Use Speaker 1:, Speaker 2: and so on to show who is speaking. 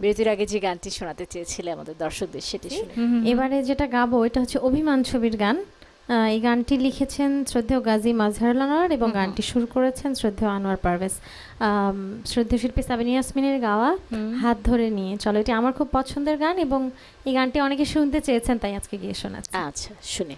Speaker 1: বিরতির আগে যে গানটি শোনাতে চেয়েছিলে আমাদের দর্শকদের সেটি শুনে।
Speaker 2: এবারে যেটা গাবো এটা হচ্ছে অভিমান ছবির গান। এই গানটি লিখেছেন শ্রদ্ধেয় গাজী মাজহারুল আনোয়ার এবং গানটি সুর করেছেন শ্রদ্ধেয় আনোয়ার পারভেজ। শ্রদ্ধেয় শিল্পী সাবিনী ইয়াসমিনের গাওয়া হাত ধরে নিয়ে। চলো এটি আমার খুব পছন্দের গান এবং এই গানটি অনেকে শুনতে চেয়েছেন তাই আজকে গিয়ে শোনাচ্ছি।
Speaker 1: আচ্ছা শুনে।